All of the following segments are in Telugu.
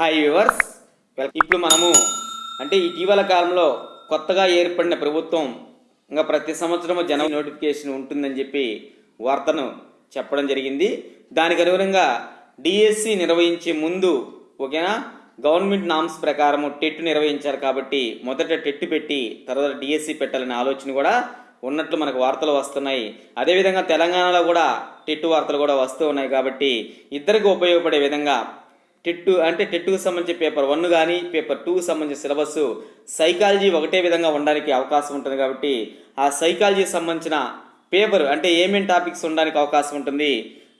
హాయ్ వ్యూవర్స్ ఇప్పుడు మనము అంటే ఇటీవల కాలంలో కొత్తగా ఏర్పడిన ప్రభుత్వం ఇంకా ప్రతి సంవత్సరము జన నోటిఫికేషన్ ఉంటుందని చెప్పి వార్తను చెప్పడం జరిగింది. దానికి అనుగుణంగా డిఎస్సి నిర్వహించే ముందు ఓకేనా? గవర్నమెంట్ నామ్స్ ప్రకారము టెట్ నిర్వహించారు కాబట్టి మొదట టెట్ పెట్టి తర్వాత డిఎస్సి పెట్టాలనే ఆలోచన కూడా ఉన్నట్లు మనకు వార్తలు వస్తున్నాయి. అదేవిధంగా తెలంగాణలో కూడా టెట్ వార్తలు కూడా వస్తూ ఉన్నాయి కాబట్టి ఇద్దరికి ఉపయోగపడే విధంగా టెట్టు అంటే టెట్టుకు సంబంధించి పేపర్ వన్ కానీ పేపర్ టూకి సంబంధించిన సిలబస్ సైకాలజీ ఒకటే విధంగా ఉండడానికి అవకాశం ఉంటుంది కాబట్టి ఆ సైకాలజీకి సంబంధించిన పేపర్ అంటే ఏమేమి టాపిక్స్ ఉండడానికి అవకాశం ఉంటుంది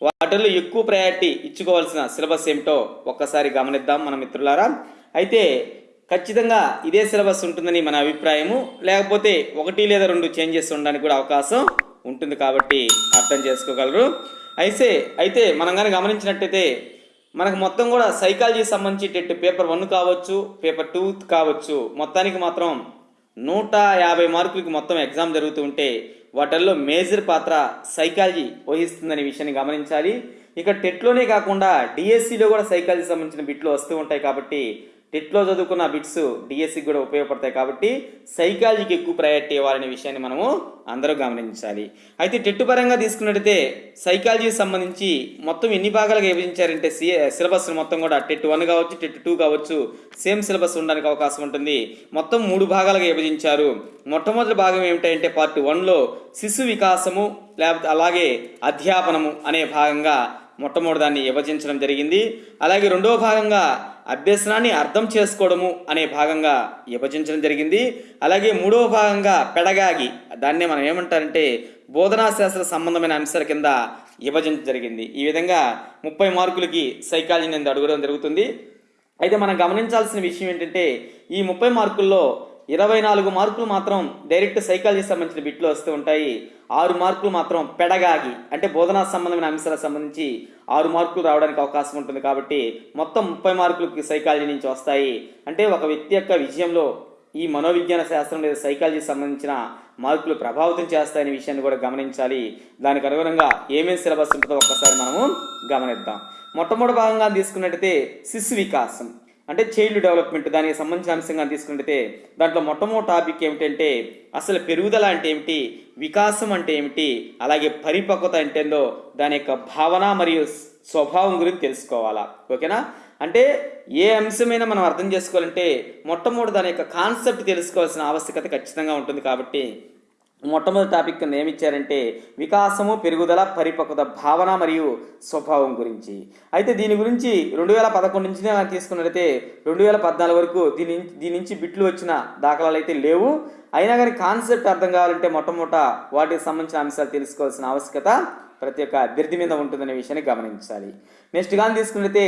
వాటిల్లో ఎక్కువ ప్రయారిటీ ఇచ్చుకోవాల్సిన సిలబస్ ఏమిటో ఒక్కసారి గమనిద్దాం మన మిత్రులారా. అయితే ఖచ్చితంగా ఇదే సిలబస్ ఉంటుందని మన అభిప్రాయము లేకపోతే ఒకటి లేదా రెండు చేంజెస్ ఉండడానికి కూడా అవకాశం ఉంటుంది కాబట్టి అర్థం చేసుకోగలరు. అయితే అయితే మనం కానీ గమనించినట్టయితే మనకు మొత్తం కూడా సైకాలజీ సంబంధించేటట్టు పేపర్ వన్ కావచ్చు పేపర్ టూ కావచ్చు. మొత్తానికి మాత్రం నూట యాభై మార్కులకి మొత్తం ఎగ్జామ్ జరుగుతూ ఉంటే వాటిల్లో మేజర్ పాత్ర సైకాలజీ వహిస్తుందనే విషయాన్ని గమనించాలి. ఇక టెట్లోనే కాకుండా డిఎస్సిలో కూడా సైకాలజీ సంబంధించిన బిట్లు వస్తూ ఉంటాయి కాబట్టి టెట్లో చదువుకున్న బిట్స్ డిఎస్సికి కూడా ఉపయోగపడతాయి కాబట్టి సైకాలజీకి ఎక్కువ ప్రయారిటీ ఇవ్వాలనే విషయాన్ని మనము అందరూ గమనించాలి. అయితే టెట్ పరంగా తీసుకున్నట్టయితే సైకాలజీకి సంబంధించి మొత్తం ఎన్ని భాగాలుగా విభజించారంటే సి సిలబస్ మొత్తం కూడా టెట్ వన్ కావచ్చు టెట్ టూ కావచ్చు సేమ్ సిలబస్ ఉండడానికి అవకాశం ఉంటుంది. మొత్తం మూడు భాగాలుగా విభజించారు. మొట్టమొదటి భాగం ఏమిటంటే పార్ట్ వన్లో శిశు వికాసము లేకపోతే అలాగే అధ్యాపనము అనే భాగంగా మొట్టమొదటి దాన్ని విభజించడం జరిగింది. అలాగే రెండవ భాగంగా అభ్యసనాన్ని అర్థం చేసుకోవడము అనే భాగంగా విభజించడం జరిగింది. అలాగే మూడవ భాగంగా పెడగాగి దాన్నే మనం ఏమంటారంటే బోధనా శాస్త్ర సంబంధమైన అంశాల కింద విభజించడం జరిగింది. ఈ విధంగా ముప్పై మార్కులకి సైకాలజీ నేను అడగడం జరుగుతుంది. అయితే మనం గమనించాల్సిన విషయం ఏంటంటే ఈ ముప్పై మార్కుల్లో ఇరవై నాలుగు మార్కులు మాత్రం డైరెక్ట్ సైకాలజీ సంబంధించిన బిట్లు వస్తూ ఉంటాయి. ఆరు మార్కులు మాత్రం పెడగాగి అంటే బోధనా సంబంధమైన అంశాలకు సంబంధించి ఆరు మార్కులు రావడానికి అవకాశం ఉంటుంది కాబట్టి మొత్తం ముప్పై మార్కులకి సైకాలజీ నుంచి వస్తాయి. అంటే ఒక వ్యక్తి యొక్క విజయంలో ఈ మనోవిజ్ఞాన శాస్త్రం లేదా సైకాలజీ సంబంధించిన మార్కులు ప్రభావితం చేస్తాయనే విషయాన్ని కూడా గమనించాలి. దానికి అనుగుణంగా ఏమేమి సిలబస్ ఉంటుందో ఒక్కసారి మనము గమనిద్దాం. మొట్టమొదటి భాగంగా తీసుకున్నట్టయితే శిశు వికాసం. అంటే చైల్డ్ డెవలప్మెంట్ దానికి సంబంధించిన అంశంగా తీసుకుంటే దాంట్లో మొట్టమొదటి టాపిక్ ఏమిటంటే అసలు పెరుగుదల అంటే ఏమిటి వికాసం అంటే ఏమిటి అలాగే పరిపక్వత అంటే ఏందో దాని యొక్క భావన మరియు స్వభావం గురించి తెలుసుకోవాలా. ఓకేనా? అంటే ఏ అంశమైనా మనం అర్థం చేసుకోవాలంటే మొట్టమొదటి దాని యొక్క కాన్సెప్ట్ తెలుసుకోవాల్సిన ఆవశ్యకత ఖచ్చితంగా ఉంటుంది కాబట్టి మొట్టమొదటి టాపిక్ కింద ఏమిచ్చారంటే వికాసము పెరుగుదల పరిపక్వత భావన మరియు స్వభావం గురించి. అయితే దీని గురించి రెండు వేల పదకొండు నుంచి మనం తీసుకున్నట్లయితే రెండు వేల పద్నాలుగు వరకు దీని దీని నుంచి బిట్లు వచ్చిన దాఖలాలు అయితే లేవు. అయినా కానీ కాన్సెప్ట్ అర్థం కావాలంటే మొట్టమొదట వాటికి సంబంధించిన అంశాలు తెలుసుకోవాల్సిన ఆవశ్యకత ప్రతి ఒక్క అభ్యర్థి మీద ఉంటుందనే విషయాన్ని గమనించాలి. నెక్స్ట్ కానీ తీసుకున్నట్లయితే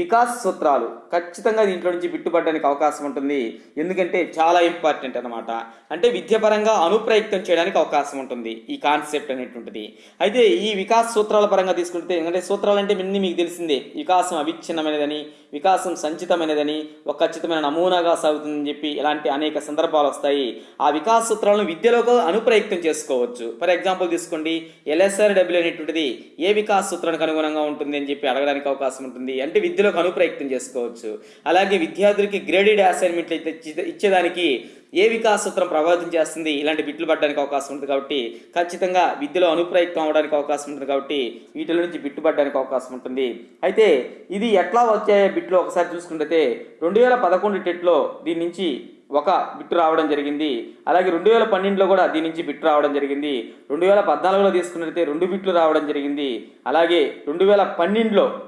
వికాస్ సూత్రాలు ఖచ్చితంగా దీంట్లో నుంచి బిట్టుపడడానికి అవకాశం ఉంటుంది. ఎందుకంటే చాలా ఇంపార్టెంట్ అనమాట అంటే విద్యపరంగా అనుప్రయుక్తం చేయడానికి అవకాశం ఉంటుంది. ఈ కాన్సెప్ట్ అనేటువంటిది. అయితే ఈ వికాస్ సూత్రాల పరంగా తీసుకుంటే ఎందుకంటే సూత్రాలు అంటే మిన్ని మీకు తెలిసిందే. వికాసం అవిచ్ఛిన్నమైనదని వికాసం సంచితమైనదని ఒక ఖచ్చితమైన నమూనాగా సాగుతుందని చెప్పి ఇలాంటి అనేక సందర్భాలు వస్తాయి. ఆ వికాస సూత్రాలను విద్యలోకి అనుప్రయుక్తం చేసుకోవచ్చు. ఫర్ ఎగ్జాంపుల్ తీసుకోండి. ఎల్ఎస్ఆర్ డబ్ల్యూ అనేటువంటిది ఏ వికాస సూత్రానికి అనుగుణంగా ఉంటుంది అని చెప్పి అడగడానికి అవకాశం ఉంటుంది. అంటే విద్యలోకి అనుప్రయత్నం చేసుకోవచ్చు. అలాగే విద్యార్థులకి గ్రేడెడ్ అసైన్మెంట్లు అయితే ఇచ్చేదానికి ఏ వికాస సూత్రం ప్రభావితం చేస్తుంది? ఇలాంటి బిట్లు పడడానికి అవకాశం ఉంటుంది కాబట్టి ఖచ్చితంగా విద్యలో అనుప్రయత్నం అవడానికి అవకాశం ఉంటుంది కాబట్టి వీటిలో నుంచి బిట్టు పడడానికి అవకాశం ఉంటుంది. అయితే ఇది ఎట్లా వచ్చే బిట్లు ఒకసారి చూసుకుంటే రెండు వేల పదకొండు టెట్లో దీని నుంచి ఒక బిట్టు రావడం జరిగింది. అలాగే రెండు వేల పన్నెండులో కూడా దీని నుంచి బిట్టు రావడం జరిగింది. రెండు వేల పద్నాలుగులో తీసుకున్నట్లయితే రెండు బిట్లు రావడం జరిగింది. అలాగే రెండు వేల పన్నెండులో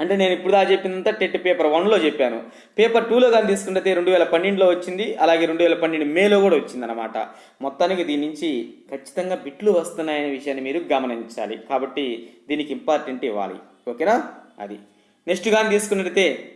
అంటే నేను ఇప్పుడు దా చెప్పిందంతా టెట్ పేపర్ వన్లో చెప్పాను. పేపర్ టూలో కానీ తీసుకుంటే రెండు వేల పన్నెండులో వచ్చింది. అలాగే రెండు వేల పన్నెండు మేలో కూడా వచ్చింది అనమాట మొత్తానికి దీని నుంచి ఖచ్చితంగా బిట్లు వస్తున్నాయనే విషయాన్ని మీరు గమనించాలి. కాబట్టి దీనికి ఇంపార్టెంట్ ఇవ్వాలి. ఓకేనా? అది. నెక్స్ట్ కానీ తీసుకున్నట్లయితే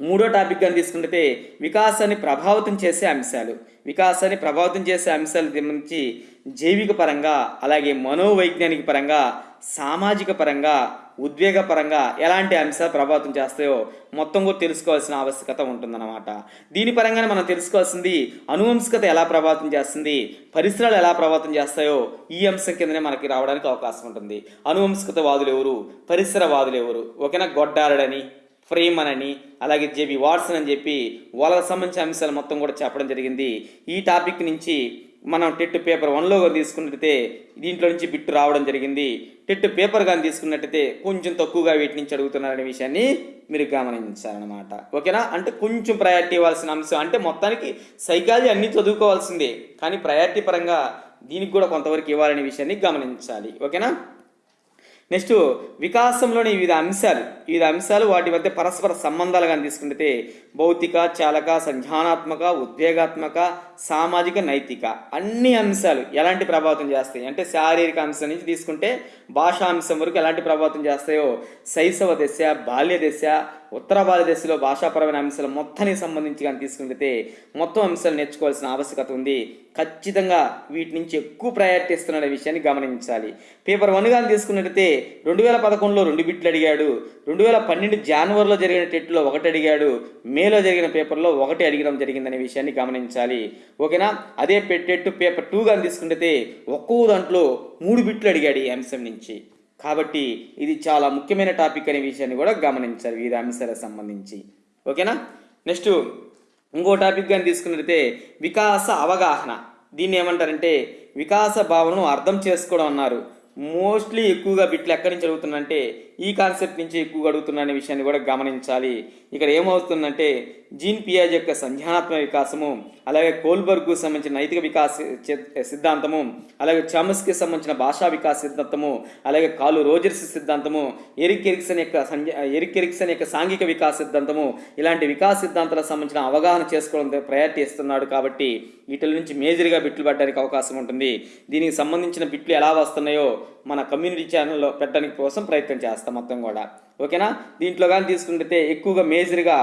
మూడో టాపిక్ కానీ తీసుకుంటే వికాసాన్ని ప్రభావితం చేసే అంశాలు. వికాసాన్ని ప్రభావితం చేసే అంశాలు సంబంధించి జైవిక పరంగా అలాగే మనోవైజ్ఞానిక పరంగా సామాజిక పరంగా ఉద్వేగపరంగా ఎలాంటి అంశాలు ప్రభావితం చేస్తాయో మొత్తం కూడా తెలుసుకోవాల్సిన ఆవశ్యకత ఉంటుందన్నమాట. దీని పరంగానే మనం తెలుసుకోవాల్సింది అనువంశికత ఎలా ప్రభావితం చేస్తుంది పరిసరాలు ఎలా ప్రభావితం చేస్తాయో ఈ అంశం కిందనే మనకి రావడానికి అవకాశం ఉంటుంది. అనువంశికత వాదులు ఎవరు? పరిసర వాదులు ఎవరు? ఓకేనా గొడ్డారడని ఫ్రేమన్ అని అలాగే జేబి వాట్సన్ అని చెప్పి వాళ్ళకి సంబంధించిన అంశాలు మొత్తం కూడా చెప్పడం జరిగింది. ఈ టాపిక్ నుంచి మనం టెట్ పేపర్ వన్లో తీసుకున్నట్టయితే దీంట్లో నుంచి బిట్టు రావడం జరిగింది. టెట్ పేపర్ కానీ తీసుకున్నట్టయితే కొంచెం తక్కువగా వీటి నుంచి అడుగుతున్నారనే విషయాన్ని మీరు గమనించాలన్నమాట. ఓకేనా? అంటే కొంచెం ప్రయారిటీ ఇవ్వాల్సిన అంశం. అంటే మొత్తానికి సైకాలజీ అన్నీ చదువుకోవాల్సిందే. కానీ ప్రయారిటీ పరంగా దీనికి కూడా కొంతవరకు ఇవ్వాలనే విషయాన్ని గమనించాలి. ఓకేనా? నెక్స్ట్ వికాసంలోని వివిధ అంశాలు. వివిధ అంశాలు వాటి మధ్య పరస్పర సంబంధాలు కానీ తీసుకుంటే భౌతిక చాలక సంజ్ఞానాత్మక ఉద్వేగాత్మక సామాజిక నైతిక అన్ని అంశాలు ఎలాంటి ప్రభావితం చేస్తాయి? అంటే శారీరక అంశం నుంచి తీసుకుంటే భాషా అంశం వరకు ఎలాంటి ప్రభావితం చేస్తాయో? శైశవ దశ బాల్య దశ ఉత్తర భారతదేశంలో భాషాపరమైన అంశాలు మొత్తానికి సంబంధించి కానీ తీసుకుంటే మొత్తం అంశాలు నేర్చుకోవాల్సిన ఆవశ్యకత ఉంది. ఖచ్చితంగా వీటి నుంచి ఎక్కువ ప్రయారిటీ ఇస్తున్న విషయాన్ని గమనించాలి. పేపర్ వన్ కానీ తీసుకున్నట్టయితే రెండు వేల పదకొండులో రెండు బిట్లు అడిగాడు. రెండు వేల పన్నెండు జనవరిలో జరిగిన టెట్లో ఒకటి అడిగాడు. మేలో జరిగిన పేపర్లో ఒకటి అడిగడం జరిగిందనే విషయాన్ని గమనించాలి. ఓకేనా? అదే పెట్టెట్టు పేపర్ టూ కానీ తీసుకుంటే ఒక్కో దాంట్లో మూడు బిట్లు అడిగాడు ఈ అంశం నుంచి. కాబట్టి ఇది చాలా ముఖ్యమైన టాపిక్ అనే విషయాన్ని కూడా గమనించారు వివిధ అంశాలకు సంబంధించి. ఓకేనా? నెక్స్ట్ ఇంకో టాపిక్ కానీ తీసుకున్నట్లయితే వికాస అవగాహన. దీన్ని ఏమంటారంటే వికాస భావనను అర్థం చేసుకోవడం అన్నారు. మోస్ట్లీ ఎక్కువగా బిట్లు ఎక్కడి నుంచి అడుగుతుందంటే ఈ కాన్సెప్ట్ నుంచి ఎక్కువగా అడుగుతున్న అనే విషయాన్ని కూడా గమనించాలి. ఇక్కడ ఏమవుతుందంటే జీన్ పియాజ్ యొక్క సంజ్ఞానాత్మక వికాసము అలాగే కోల్బర్గ్కు సంబంధించిన నైతిక వికాస సిద్ధాంతము అలాగే చామస్కి సంబంధించిన భాషా వికాస సిద్ధాంతము అలాగే కాలు రోజర్స్ సిద్ధాంతము ఎరిక్ ఎరిక్సన్ యొక్క సంజ ఎరిక్ ఎరిక్సన్ యొక్క సాంఘిక వికాస సిద్ధాంతము ఇలాంటి వికాస సిద్ధాంతాలకు సంబంధించిన అవగాహన చేసుకోవడం ప్రయారిటీ ఇస్తున్నాడు కాబట్టి వీటిల నుంచి మేజర్గా బిట్లు పడడానికి అవకాశం ఉంటుంది. దీనికి సంబంధించిన బిట్లు ఎలా వస్తున్నాయో మన కమ్యూనిటీ ఛానల్లో పెట్టడానికి కోసం ప్రయత్నం చేస్తాం. మొత్తం కూడా. ఓకేనా? దీంట్లో కానీ తీసుకుంటే ఎక్కువగా మేజర్గా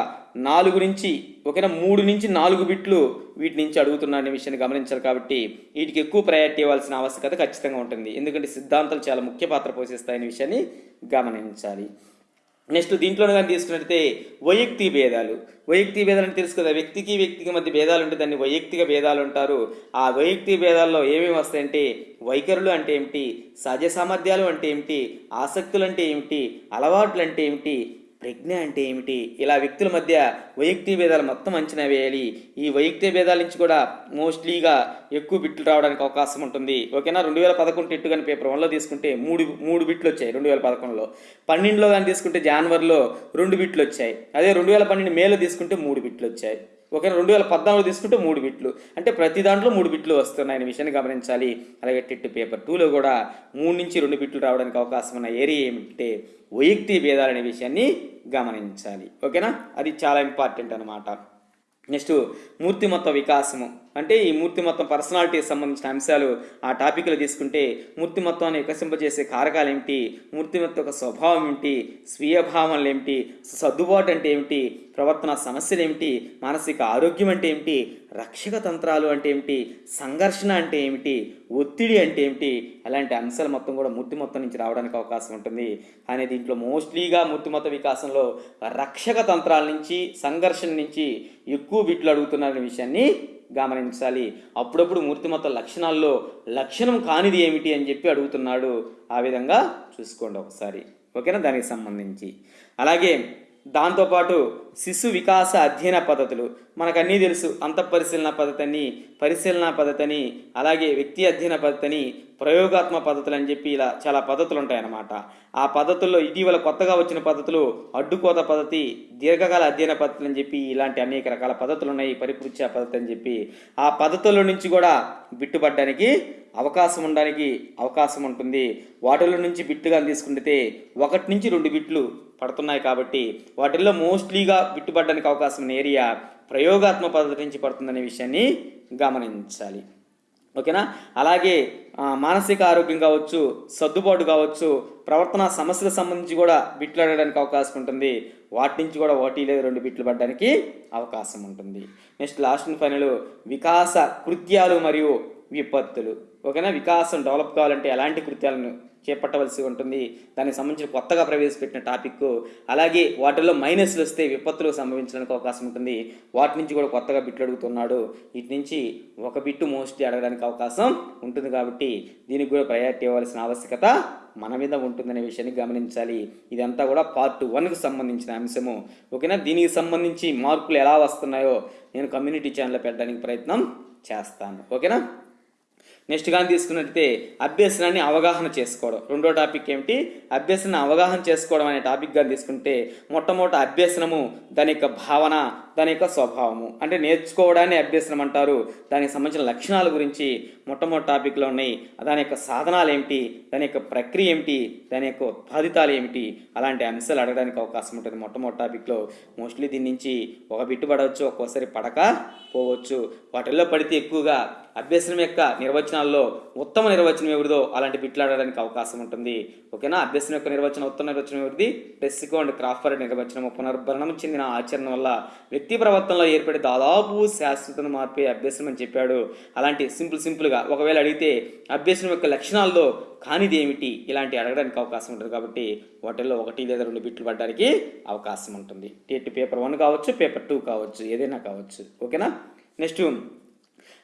నాలుగు నుంచి ఓకేనా? మూడు నుంచి నాలుగు బిట్లు వీటి నుంచి అడుగుతున్నారనే విషయాన్ని గమనించాలి కాబట్టి వీటికి ఎక్కువ ప్రయారిటీ ఇవ్వాల్సిన ఆవశ్యకత ఖచ్చితంగా ఉంటుంది. ఎందుకంటే సిద్ధాంతాలు చాలా ముఖ్య పాత్ర పోషిస్తాయనే విషయాన్ని గమనించాలి. నెక్స్ట్ దీంట్లోనే కానీ తీసుకున్నట్టయితే వైయక్తి భేదాలు. వైయక్తి భేదాలు అంటే తెలుసు కదా వ్యక్తికి వ్యక్తికి మధ్య భేదాలు ఉంటే దాన్ని వైయక్తిక భేదాలు అంటారు. ఆ వైయక్తి భేదాల్లో ఏమేమి వస్తాయంటే వైఖరులు అంటే ఏమిటి? సహజ సామర్థ్యాలు అంటే ఏమిటి? ఆసక్తులు అంటే ఏమిటి? అలవాట్లు అంటే ఏమిటి? ప్రజ్ఞ అంటే ఏమిటి? ఇలా వ్యక్తుల మధ్య వైయక్తిక భేదాలు మొత్తం అంచనా వేయాలి. ఈ వైయక్తిక భేదాల నుంచి కూడా మోస్ట్లీగా ఎక్కువ బిట్లు రావడానికి అవకాశం ఉంటుంది. ఓకేనా? రెండు వేల పదకొండు టెట్టు కానీ పేపర్ వన్లో తీసుకుంటే మూడు మూడు బిట్లు వచ్చాయి రెండు వేల పదకొండులో. పన్నెండులో కానీ తీసుకుంటే జనవరిలో రెండు బిట్లు వచ్చాయి. అదే రెండు వేల పన్నెండు మేలో తీసుకుంటే మూడు బిట్లు వచ్చాయి. ఓకే రెండు వేల పద్నాలుగు తీసుకుంటే మూడు బిట్లు. అంటే ప్రతి దాంట్లో మూడు బిట్లు వస్తున్నాయని విషయాన్ని గమనించాలి. అలాగే టెట్ పేపర్ టూలో కూడా మూడు నుంచి రెండు బిట్లు రావడానికి అవకాశం ఉన్న ఏరియా ఏమిటంటే వైయక్తి భేదాలనే విషయాన్ని గమనించాలి. ఓకేనా? అది చాలా ఇంపార్టెంట్ అనమాట నెక్స్ట్ మూర్తిమత్వ వికాసము. అంటే ఈ మూర్తిమత్వం పర్సనాలిటీకి సంబంధించిన అంశాలు ఆ టాపిక్లో తీసుకుంటే మూర్తిమత్వాన్ని వికసింపజేసే కారకాలు ఏమిటి? మూర్తిమత్వ యొక్క స్వభావం ఏమిటి? స్వీయ భావనలు ఏమిటి? సర్దుబాటు అంటే ఏమిటి? ప్రవర్తన సమస్యలు ఏమిటి? మానసిక ఆరోగ్యం అంటే ఏమిటి? రక్షక తంత్రాలు అంటే ఏమిటి? సంఘర్షణ అంటే ఏమిటి? ఒత్తిడి అంటే ఏమిటి? అలాంటి అంశాలు మొత్తం కూడా మూర్తిమత్వం నుంచి రావడానికి అవకాశం ఉంటుంది. కానీ దీంట్లో మోస్ట్లీగా మూర్తిమత్వ వికాసంలో రక్షక తంత్రాల నుంచి సంఘర్షణ నుంచి ఎక్కువ వీటిలో అడుగుతున్నారనే విషయాన్ని గమనించాలి. అప్పుడప్పుడు మూర్తిమత లక్షణాల్లో లక్షణం కానిది ఏమిటి అని చెప్పి అడుగుతున్నాడు. ఆ విధంగా చూసుకోండి ఒకసారి. ఓకేనా? దానికి సంబంధించి. అలాగే దాంతోపాటు శిశు వికాస అధ్యయన పద్ధతులు. మనకు అన్నీ తెలుసు. అంతఃపరిశీలన పద్ధతి అని పరిశీలన పద్ధతి అని అలాగే వ్యక్తి అధ్యయన పద్ధతి అని ప్రయోగాత్మక పద్ధతులు అని చెప్పి ఇలా చాలా పద్ధతులు ఉంటాయన్నమాట ఆ పద్ధతుల్లో ఇటీవల కొత్తగా వచ్చిన పద్ధతులు అడ్డుకోత పద్ధతి దీర్ఘకాల అధ్యయన పద్ధతులు అని చెప్పి ఇలాంటి అనేక రకాల పద్ధతులు ఉన్నాయి పరిపృచ్ఛ పద్ధతి అని చెప్పి. ఆ పద్ధతుల నుంచి కూడా బిట్టుబడ్డానికి అవకాశం ఉండడానికి అవకాశం ఉంటుంది. వాటిలో నుంచి బిట్టుగా తీసుకుంటే ఒకటి నుంచి రెండు బిట్లు పడుతున్నాయి కాబట్టి వాటిల్లో మోస్ట్లీగా బిట్టుపడడానికి అవకాశం ఉన్న ఏరియా ప్రయోగాత్మక పద్ధతి నుంచి పడుతుందనే విషయాన్ని గమనించాలి. ఓకేనా? అలాగే మానసిక ఆరోగ్యం కావచ్చు సర్దుబాటు కావచ్చు ప్రవర్తన సమస్యల సంబంధించి కూడా బిట్లు అడగడానికి అవకాశం ఉంటుంది. వాటి నుంచి కూడా ఒకటి లేదా రెండు బిట్లు పడడానికి అవకాశం ఉంటుంది. నెక్స్ట్ లాస్ట్ అండ్ ఫైనల్ వికాస కృత్యాలు మరియు విపత్తులు. ఓకేనా? వికాసం డెవలప్ కావాలంటే ఎలాంటి కృత్యాలను చేపట్టవలసి ఉంటుంది. దానికి సంబంధించిన కొత్తగా ప్రవేశపెట్టిన టాపిక్. అలాగే వాటిల్లో మైనస్లు వస్తే విపత్తులు సంభవించడానికి అవకాశం ఉంటుంది. వాటి నుంచి కూడా కొత్తగా బిట్లు అడుగుతున్నాడు. వీటి నుంచి ఒక బిట్టు మోస్ట్లీ అడగడానికి అవకాశం ఉంటుంది కాబట్టి దీనికి కూడా ప్రయారిటీ ఇవ్వాల్సిన ఆవశ్యకత మన మీద ఉంటుందనే విషయాన్ని గమనించాలి. ఇదంతా కూడా పార్ట్ వన్కి సంబంధించిన అంశము. ఓకేనా? దీనికి సంబంధించి మార్కులు ఎలా వస్తున్నాయో నేను కమ్యూనిటీ ఛానల్లో పెట్టడానికి ప్రయత్నం చేస్తాను. ఓకేనా? నెక్స్ట్ కానీ అభ్యసనాన్ని అవగాహన చేసుకోవడం. రెండో టాపిక్ ఏమిటి? అభ్యసన అవగాహన చేసుకోవడం అనే టాపిక్ కానీ తీసుకుంటే మొట్టమొదట అభ్యసనము దాని యొక్క భావన దాని యొక్క స్వభావము. అంటే నేర్చుకోవడాన్ని అభ్యసనం అంటారు. దానికి సంబంధించిన లక్షణాల గురించి మొట్టమొదటి టాపిక్లో ఉన్నాయి. దాని యొక్క సాధనాలు ఏమిటి? దాని యొక్క ప్రక్రియ ఏమిటి? దాని యొక్క ఉత్పాదితాలు ఏమిటి? అలాంటి అంశాలు అడగడానికి అవకాశం ఉంటుంది. మొట్టమొదటి టాపిక్లో మోస్ట్లీ దీని నుంచి ఒక బిట్టు పడవచ్చు ఒక్కోసారి పడక పోవచ్చు. వాటిల్లో పడితే ఎక్కువగా అభ్యసనం యొక్క నిర్వచనాల్లో ఉత్తమ నిర్వచనం ఎవరిదో అలాంటి బిట్లు ఆడడానికి అవకాశం ఉంటుంది. ఓకేనా? అభ్యసనం యొక్క నిర్వచనం ఉత్తమ నిర్వచనం ఎవరిది? డెస్సికో అండ్ క్రాఫర్ నిర్వచనం పునర్భరణం చెందిన ఆచరణ వల్ల వ్యక్తి ప్రవర్తనలో ఏర్పడే దాదాపు శాశ్వత మార్పే అభ్యసనం అని చెప్పాడు. అలాంటి సింపుల్ సింపుల్గా ఒకవేళ అడిగితే అభ్యసనం యొక్క లక్షణాల్లో కానిది ఏమిటి ఇలాంటి అడగడానికి అవకాశం ఉంటుంది కాబట్టి వాటిల్లో ఒకటి లేదా రెండు బిట్లు పడడానికి అవకాశం ఉంటుంది. టేట్ పేపర్ వన్ కావచ్చు పేపర్ టూ కావచ్చు ఏదైనా కావచ్చు. ఓకేనా? నెక్స్ట్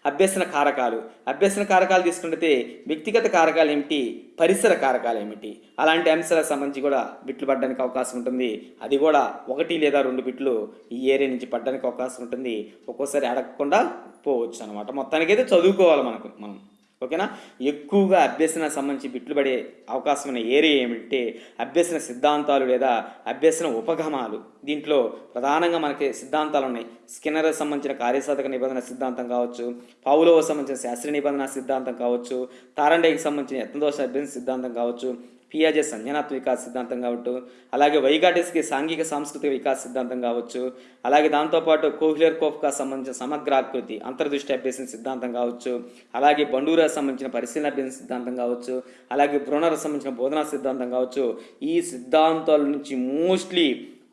అభ్యసన కారకాలు. అభ్యసన కారకాలు తీసుకుంటే వ్యక్తిగత కారకాలు ఏమిటి? పరిసర కారకాలు ఏమిటి? అలాంటి అంశాలకు సంబంధించి కూడా బిట్లు పడడానికి అవకాశం ఉంటుంది. అది కూడా ఒకటి లేదా రెండు బిట్లు ఈ ఏరియా నుంచి పడడానికి అవకాశం ఉంటుంది. ఒక్కోసారి అడగకుండా పోవచ్చు అనమాట మొత్తానికైతే చదువుకోవాలి మనకు మనం. ఓకేనా? ఎక్కువగా అభ్యసన సంబంధించి బిట్లు పడే అవకాశం ఉన్న ఏరియా ఏమిటంటే అభ్యసన సిద్ధాంతాలు లేదా అభ్యసన ఉపగమాలు దీంట్లో ప్రధానంగా మనకి సిద్ధాంతాలు ఉన్నాయి. స్కిన్నర్ సంబంధించిన కార్యసాధక నిబంధన సిద్ధాంతం కావచ్చు పావులో సంబంధించిన శాస్త్రీయ నిబంధన సిద్ధాంతం కావచ్చు తారండేకి సంబంధించిన యత్నదోష అభ్యసన సిద్ధాంతం కావచ్చు పియాజే సంజ్ఞానాత్మ వికాస సిద్ధాంతం కావచ్చు అలాగే వైగాటిస్కి సాంఘిక సాంస్కృతిక వికాస సిద్ధాంతం కావచ్చు అలాగే దాంతోపాటు కోహ్లర్ కోఫ్కా సంబంధించిన సమగ్రాకృతి అంతర్దృష్టి అభ్యసన సిద్ధాంతం కావచ్చు అలాగే బండూరా సంబంధించిన పరిశీలన అభ్యసన సిద్ధాంతం కావచ్చు అలాగే బ్రోనర్ సంబంధించిన బోధనా సిద్ధాంతం కావచ్చు ఈ సిద్ధాంతాల నుంచి మోస్ట్లీ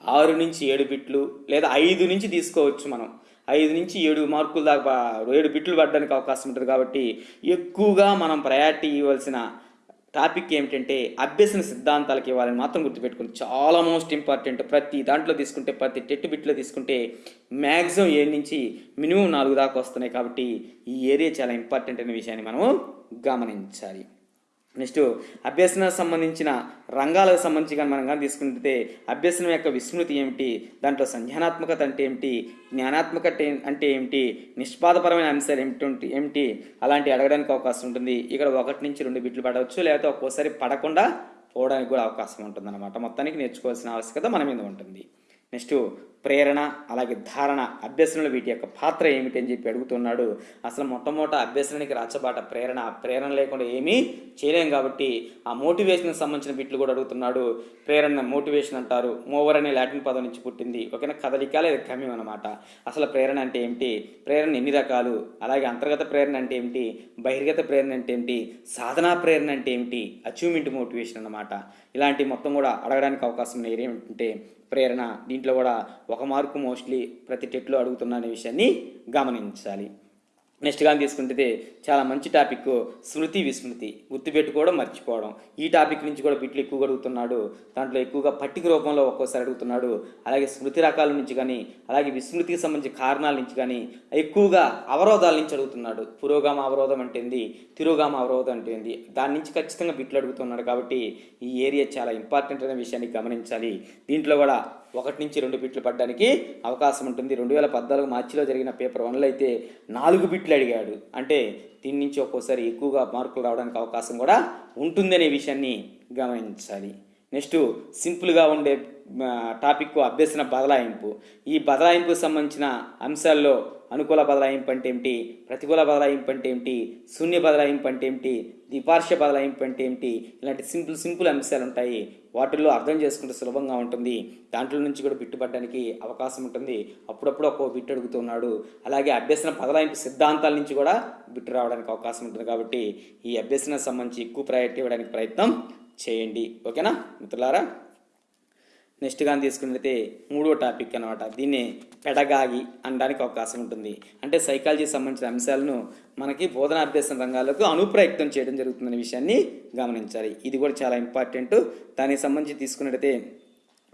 ఆరు నుంచి ఏడు బిట్లు లేదా ఐదు నుంచి తీసుకోవచ్చు మనం. ఐదు నుంచి ఏడు మార్కుల దాకా ఏడు బిట్లు పడడానికి అవకాశం ఉంటుంది కాబట్టి ఎక్కువగా మనం ప్రయారిటీ ఇవ్వాల్సిన టాపిక్ ఏమిటంటే అభ్యసన సిద్ధాంతాలకు ఇవ్వాలని మాత్రం గుర్తుపెట్టుకుంది చాలా మోస్ట్ ఇంపార్టెంట్. ప్రతి దాంట్లో తీసుకుంటే ప్రతి టెట్ బిట్లో తీసుకుంటే మ్యాక్సిమం ఏడు నుంచి మినిమం నాలుగు దాకా వస్తున్నాయి కాబట్టి ఈ ఏరియా చాలా ఇంపార్టెంట్ అనే విషయాన్ని మనము గమనించాలి. నెక్స్ట్ అభ్యసన సంబంధించిన రంగాలకు సంబంధించి కానీ మనం కానీ తీసుకుంటే అభ్యసనం యొక్క విస్మృతి ఏమిటి? దాంట్లో సంజ్ఞానాత్మకత అంటే ఏమిటి? జ్ఞానాత్మకత అంటే ఏమిటి? నిష్పాదపరమైన అంశాలు ఏమిటి ఏమిటి? అలాంటి అడగడానికి అవకాశం ఉంటుంది. ఇక్కడ ఒకటి నుంచి రెండు బిట్లు పడవచ్చు లేకపోతే ఒక్కోసారి పడకుండా పోవడానికి కూడా అవకాశం ఉంటుంది అన్నమాట మొత్తానికి నేర్చుకోవాల్సిన ఆవశ్యకత మన మీద ఉంటుంది. నెక్స్ట్ ప్రేరణ అలాగే ధారణ అభ్యసనలు వీటి యొక్క పాత్ర ఏమిటి అని చెప్పి అడుగుతున్నాడు. అసలు మొట్టమొదట అభ్యసనానికి రాచబాట ప్రేరణ ప్రేరణ లేకుండా ఏమీ చేయలేం కాబట్టి ఆ మోటివేషన్కి సంబంధించిన బిట్లు కూడా అడుగుతున్నాడు. ప్రేరణ మోటివేషన్ అంటారు. మోవర్ అనే లాటిన్ పదం నుంచి పుట్టింది. ఓకేనా? కదలిక లేదా గమ్యం అనమాట అసలు ప్రేరణ అంటే ఏమిటి? ప్రేరణ ఎన్ని రకాలు? అలాగే అంతర్గత ప్రేరణ అంటే ఏమిటి? బహిర్గత ప్రేరణ అంటే ఏమిటి? సాధనా ప్రేరణ అంటే ఏమిటి? అచీవ్మెంట్ మోటివేషన్ అన్నమాట. ఇలాంటి మొత్తం కూడా అడగడానికి అవకాశం ఉన్న ఏమిటంటే ప్రేరణ దీంట్లో కూడా ఒక మార్కు మోస్ట్లీ ప్రతి టెట్లో అడుగుతున్న అనే విషయాన్ని గమనించాలి. నెక్స్ట్ కానీ తీసుకుంటే చాలా మంచి టాపిక్ స్మృతి విస్మృతి. గుర్తుపెట్టుకోవడం మర్చిపోవడం. ఈ టాపిక్ నుంచి కూడా బిట్లు ఎక్కువగా అడుగుతున్నాడు. దాంట్లో ఎక్కువగా పట్టిక రూపంలో ఒక్కోసారి అడుగుతున్నాడు. అలాగే స్మృతి రకాల నుంచి కానీ అలాగే విస్మృతికి సంబంధించిన కారణాల నుంచి కానీ ఎక్కువగా అవరోధాల నుంచి అడుగుతున్నాడు. పురోగామ అవరోధం అంటే ఏంది తిరోగామ అవరోధం అంటే ఏంది దాని నుంచి ఖచ్చితంగా బిట్లు అడుగుతున్నాడు కాబట్టి ఈ ఏరియా చాలా ఇంపార్టెంట్ అనే విషయాన్ని గమనించాలి. దీంట్లో కూడా ఒకటి నుంచి రెండు బిట్లు పడడానికి అవకాశం ఉంటుంది. రెండు వేల పద్నాలుగు మార్చిలో జరిగిన పేపర్ వన్లో అయితే నాలుగు బిట్లు అడిగాడు. అంటే దీని నుంచి ఒక్కోసారి ఎక్కువగా మార్కులు రావడానికి అవకాశం కూడా ఉంటుందనే విషయాన్ని గమనించాలి. నెక్స్ట్ సింపుల్గా ఉండే టాపిక్ అభ్యసన బదలాయింపు. ఈ బదలాయింపుకు సంబంధించిన అంశాల్లో అనుకూల బదలాయింపు అంటే ఏమిటి ప్రతికూల బదలాయింపు అంటే ఏమిటి శూన్య బదలాయింపు అంటే ఏమిటి ద్విపార్శ్వ బదలాయింపు అంటే ఏమిటి ఇలాంటి సింపుల్ సింపుల్ అంశాలు ఉంటాయి. వాటిల్లో అర్థం చేసుకుంటే సులభంగా ఉంటుంది. దాంట్లో నుంచి కూడా బిట్టుపడడానికి అవకాశం ఉంటుంది. అప్పుడప్పుడు ఒక్కో బిట్టు అడుగుతున్నాడు అలాగే అభ్యసన బదలాయింపు సిద్ధాంతాల నుంచి కూడా బిట్టు రావడానికి అవకాశం ఉంటుంది కాబట్టి ఈ అభ్యసన సంబంధించి ఎక్కువ ప్రయారిటీ ఇవ్వడానికి ప్రయత్నం చేయండి. ఓకేనా? మిత్రులారా నెక్స్ట్ కానీ తీసుకున్నట్లయితే మూడో టాపిక్ అనమాట దీన్ని పెడగాగి అనడానికి అవకాశం ఉంటుంది. అంటే సైకాలజీకి సంబంధించిన అంశాలను మనకి బోధనాభ్యాసం రంగాలకు అనుప్రయక్తం చేయడం జరుగుతుందనే విషయాన్ని గమనించాలి. ఇది కూడా చాలా ఇంపార్టెంట్ దానికి సంబంధించి తీసుకున్నట్టయితే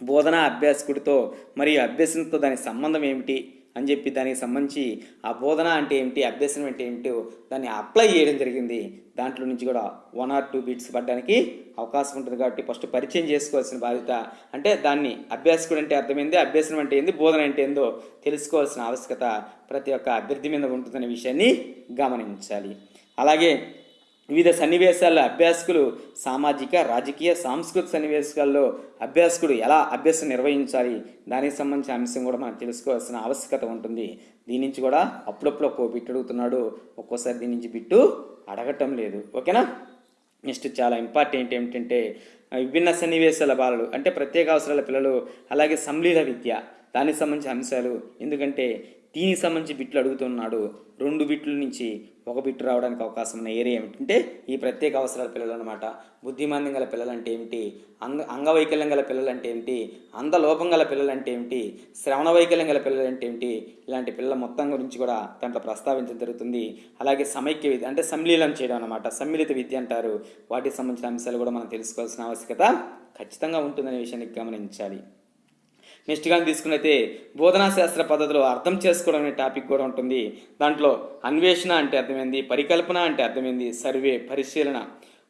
బోధనా అభ్యాసకుడితో మరియు అభ్యసనతో దాని సంబంధం ఏమిటి? అని చెప్పి దానికి సంబంధించి ఆ బోధన అంటే ఏమిటి అభ్యసనం అంటే ఏమిటో దాన్ని అప్లై చేయడం జరిగింది. దాంట్లో నుంచి కూడా వన్ ఆర్ టూ బీట్స్ పడడానికి అవకాశం ఉంటుంది కాబట్టి ఫస్ట్ పరిచయం చేసుకోవాల్సిన బాధ్యత అంటే దాన్ని అభ్యాసకుడు అంటే అర్థమైంది అభ్యసనం అంటే ఏంది బోధన అంటే ఏందో తెలుసుకోవాల్సిన ఆవశ్యకత ప్రతి ఒక్క అభ్యర్థి మీద ఉంటుందనే విషయాన్ని గమనించాలి. అలాగే వివిధ సన్నివేశాల్లో అభ్యాసకులు సామాజిక రాజకీయ సాంస్కృతిక సన్నివేశాల్లో అభ్యాసకుడు ఎలా అభ్యాసం నిర్వహించాలి? దానికి సంబంధించిన అంశం కూడా మనం తెలుసుకోవాల్సిన ఆవశ్యకత ఉంటుంది. దీని నుంచి కూడా అప్పుడప్పుడు ఒక్కో బిట్టు అడుగుతున్నాడు. ఒక్కోసారి దీని నుంచి బిట్టు అడగటం లేదు. ఓకేనా? నెక్స్ట్ చాలా ఇంపార్టెంట్ ఏమిటంటే విభిన్న సన్నివేశాల బాలలు అంటే ప్రత్యేక అవసరాల పిల్లలు అలాగే సంలీల విద్య దానికి సంబంధించిన అంశాలు. ఎందుకంటే దీనికి సంబంధించి బిట్లు అడుగుతున్నాడు. రెండు బిట్ల నుంచి ఒక బిట్ రావడానికి అవకాశం ఉన్న ఏరియా ఏమిటంటే ఈ ప్రత్యేక అవసరాల పిల్లలు అనమాట బుద్ధిమాంద్యం గల పిల్లలు అంటే ఏమిటి? అంగ అంగవైకల్యం గల పిల్లలు అంటే ఏమిటి? అందలోపం గల పిల్లలు అంటే ఏమిటి? శ్రవణ వైకల్యం గల పిల్లలు అంటే ఏమిటి? ఇలాంటి పిల్లల మొత్తం గురించి కూడా దాంట్లో ప్రస్తావించడం జరుగుతుంది. అలాగే సమైక్య విద్య అంటే సంలీలం చేయడం అనమాట సమ్మిళిత విద్య అంటారు. వాటికి సంబంధించిన అంశాలు కూడా మనం తెలుసుకోవాల్సిన ఆవశ్యకత ఖచ్చితంగా ఉంటుందనే విషయాన్ని గమనించాలి. నెక్స్ట్గా తీసుకున్నైతే బోధనా శాస్త్ర పద్ధతిలో అర్థం చేసుకోవడం అనే టాపిక్ కూడా ఉంటుంది. దాంట్లో అన్వేషణ అంటే అర్థమైంది పరికల్పన అంటే అర్థమైంది సర్వే పరిశీలన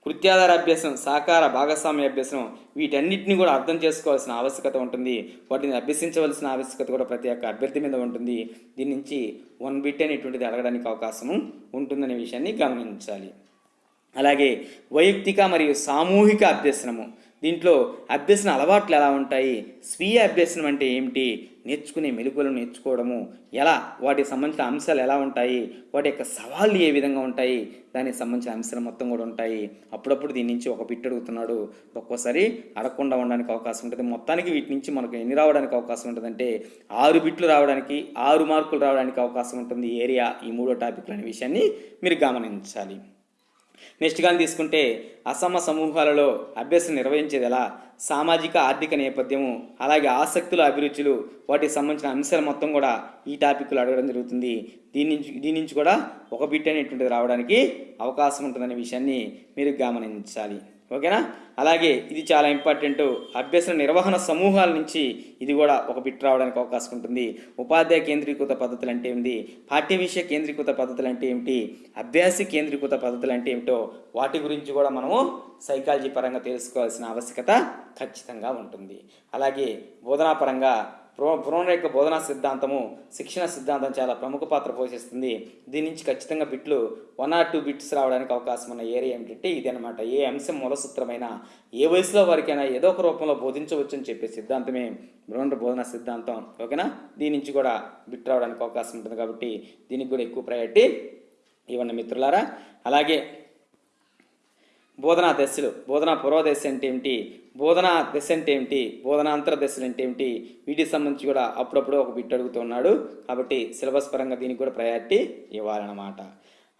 కృత్యాధార అభ్యాసం సాకార భాగస్వామ్య అభ్యాసం వీటన్నిటిని కూడా అర్థం చేసుకోవాల్సిన ఆవశ్యకత ఉంటుంది. వాటిని అభ్యసించవలసిన ఆవశ్యకత కూడా ప్రతి ఒక్క అభ్యర్థి మీద ఉంటుంది. దీని నుంచి వన్ బిట్ అనేటువంటిది అడగడానికి అవకాశం ఉంటుందనే విషయాన్ని గమనించాలి. అలాగే వైయక్తిక మరియు సామూహిక అభ్యసనము. దీంట్లో అభ్యసన అలవాట్లు ఎలా ఉంటాయి? స్వీయ అభ్యసనం అంటే ఏమిటి? నేర్చుకునే మెలకువలు నేర్చుకోవడము. ఎలా? వాటికి సంబంధించిన అంశాలు ఎలా ఉంటాయి? వాటి యొక్క సవాళ్ళు ఏ విధంగా ఉంటాయి? దానికి సంబంధించిన అంశాలు మొత్తం కూడా ఉంటాయి. అప్పుడప్పుడు దీని నుంచి ఒక బిట్ అడుగుతున్నాడు. ఒక్కోసారి అడగకుండా ఉండడానికి అవకాశం ఉంటుంది. మొత్తానికి వీటి నుంచి మనకు ఎన్ని రావడానికి అవకాశం ఉంటుందంటే ఆరు బిట్లు రావడానికి ఆరు మార్కులు రావడానికి అవకాశం ఉంటుంది. ఏరియా ఈ మూడో టాపిక్లు అనే విషయాన్ని మీరు గమనించాలి. నెక్స్ట్ కానీ తీసుకుంటే అసమ సమూహాలలో అభ్యాసం నిర్వహించేది ఎలా సామాజిక ఆర్థిక నేపథ్యము అలాగే ఆసక్తులు అభిరుచులు వాటికి సంబంధించిన అంశాలు మొత్తం కూడా ఈ టాపిక్లో అడగడం జరుగుతుంది. దీని నుంచి దీని నుంచి కూడా ఒక బిట్ అనేటువంటిది రావడానికి అవకాశం ఉంటుందనే విషయాన్ని మీరు గమనించాలి. ఓకేనా? అలాగే ఇది చాలా ఇంపార్టెంట్. అభ్యసన నిర్వహణ సమూహాల నుంచి ఇది కూడా ఒక బిట్ రావడానికి అవకాశం ఉంటుంది. ఉపాధ్యాయ కేంద్రీకృత పద్ధతులు అంటే ఏంటి పాఠ్య విషయ కేంద్రీకృత పద్ధతులు అంటే ఏమిటి? అభ్యాసి కేంద్రీకృత పద్ధతులు అంటే ఏమిటో వాటి గురించి కూడా మనము సైకాలజీ పరంగా తెలుసుకోవాల్సిన ఆవశ్యకత ఖచ్చితంగా ఉంటుంది. అలాగే బోధనా పరంగా ప్రో యొక్క బోధనా సిద్ధాంతము శిక్షణ సిద్ధాంతం చాలా ప్రముఖ పాత్ర పోషిస్తుంది. దీని నుంచి ఖచ్చితంగా బిట్లు వన్ ఆర్ టూ బిట్స్ రావడానికి అవకాశం ఉన్న ఏరియా ఏమిటంటే ఇది అనమాట ఏ అంశం మూలసూత్రమైన ఏ వయసులో వారికైనా ఏదో ఒక రూపంలో బోధించవచ్చు అని చెప్పే సిద్ధాంతమే బ్రోన్ బోధనా సిద్ధాంతం. ఓకేనా? దీని నుంచి కూడా బిట్ రావడానికి అవకాశం ఉంటుంది కాబట్టి దీనికి కూడా ఎక్కువ ప్రయారిటీ ఇవ్వండి మిత్రులారా. అలాగే బోధనా దశలు బోధనా పూర్వ దశ అంటే ఏమిటి? బోధనా దశ అంటే ఏమిటి? బోధనాంతర దశలు అంటే ఏమిటి? వీటికి సంబంధించి కూడా అప్పుడప్పుడు ఒక బిట్ అడుగుతున్నాడు కాబట్టి సిలబస్ పరంగా దీనికి కూడా ప్రయారిటీ ఇవ్వాలన్నమాట.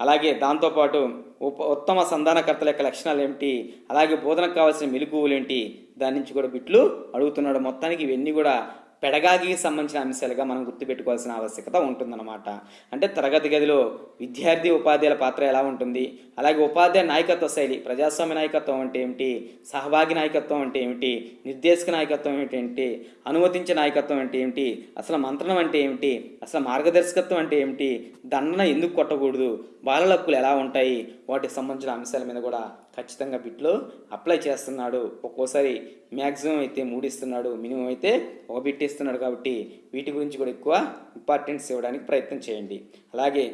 అలాగే దాంతోపాటు ఉప ఉత్తమ సంధానకర్తల యొక్క లక్షణాలు ఏమిటి? అలాగే బోధనకు కావాల్సిన మెలకువలు ఏంటి? దాని నుంచి కూడా బిట్లు అడుగుతున్నాడు. మొత్తానికి ఇవన్నీ కూడా పెడగాగికి సంబంధించిన అంశాలుగా మనం గుర్తుపెట్టుకోవాల్సిన ఆవశ్యకత ఉంటుందన్నమాట. అంటే తరగతి గదిలో విద్యార్థి ఉపాధ్యాయుల పాత్ర ఎలా ఉంటుంది? అలాగే ఉపాధ్యాయ నాయకత్వ శైలి ప్రజాస్వామ్య నాయకత్వం అంటే ఏమిటి? సహభాగి నాయకత్వం అంటే ఏమిటి? నిర్దేశక నాయకత్వం ఏంటి అనుమతించే నాయకత్వం అంటే ఏమిటి? అసలు మంత్రణం అంటే ఏమిటి? అసలు మార్గదర్శకత్వం అంటే ఏమిటి? దండన ఎందుకు కొట్టకూడదు? బాలల హక్కులు ఎలా ఉంటాయి? వాటికి సంబంధించిన అంశాల మీద కూడా ఖచ్చితంగా బిట్లో అప్లై చేస్తున్నాడు. ఒక్కోసారి మ్యాక్సిమం అయితే మూడు ఇస్తున్నాడు మినిమం అయితే ఒక బిట్ ఇస్తున్నాడు కాబట్టి వీటి గురించి కూడా ఎక్కువ ఇంపార్టెన్స్ ఇవ్వడానికి ప్రయత్నం చేయండి. అలాగే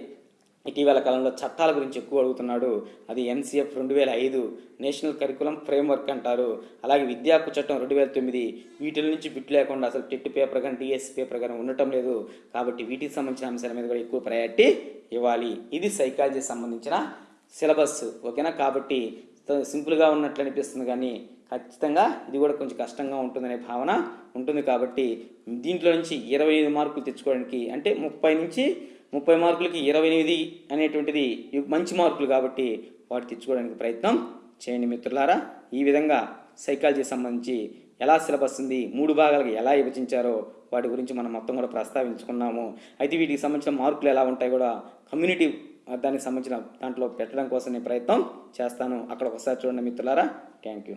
ఇటీవల కాలంలో చట్టాల గురించి ఎక్కువ అడుగుతున్నాడు. అది ఎన్సిఎఫ్ రెండు వేల ఐదు నేషనల్ కరికులం ఫ్రేమ్వర్క్ అంటారు. అలాగే విద్యా చట్టం రెండు వేల తొమ్మిది వీటి నుంచి బిట్ లేకుండా అసలు టెట్ పేపర్ కానీ డిఎస్ పేపర్ కానీ ఉండటం లేదు. కాబట్టి వీటికి సంబంధించిన అంశాల మీద కూడా ఎక్కువ ప్రయారిటీ ఇవ్వాలి. ఇది సైకాలజీ సంబంధించిన సిలబస్. ఓకేనా? కాబట్టి సింపుల్గా ఉన్నట్లు అనిపిస్తుంది కానీ ఖచ్చితంగా ఇది కూడా కొంచెం కష్టంగా ఉంటుందనే భావన ఉంటుంది కాబట్టి దీంట్లో నుంచి ఇరవై ఐదు మార్కులు తెచ్చుకోవడానికి అంటే ముప్పై నుంచి ముప్పై మార్కులకి ఇరవై ఎనిమిది అనేటువంటిది మంచి మార్కులు కాబట్టి వాటి తెచ్చుకోవడానికి ప్రయత్నం చేయండి మిత్రులారా. ఈ విధంగా సైకాలజీ సంబంధించి ఎలా సిలబస్ ఉంది మూడు భాగాలకు ఎలా విభజించారో వాటి గురించి మనం మొత్తం కూడా ప్రస్తావించుకున్నాము. అయితే వీటికి సంబంధించిన మార్కులు ఎలా ఉంటాయి కూడా కమ్యూనిటీ దానికి సంబంధించిన దాంట్లో పెట్టడం కోసం నేను ప్రయత్నం చేస్తాను. అక్కడ ఒకసారి చూడండి మిత్రులారా. Thank you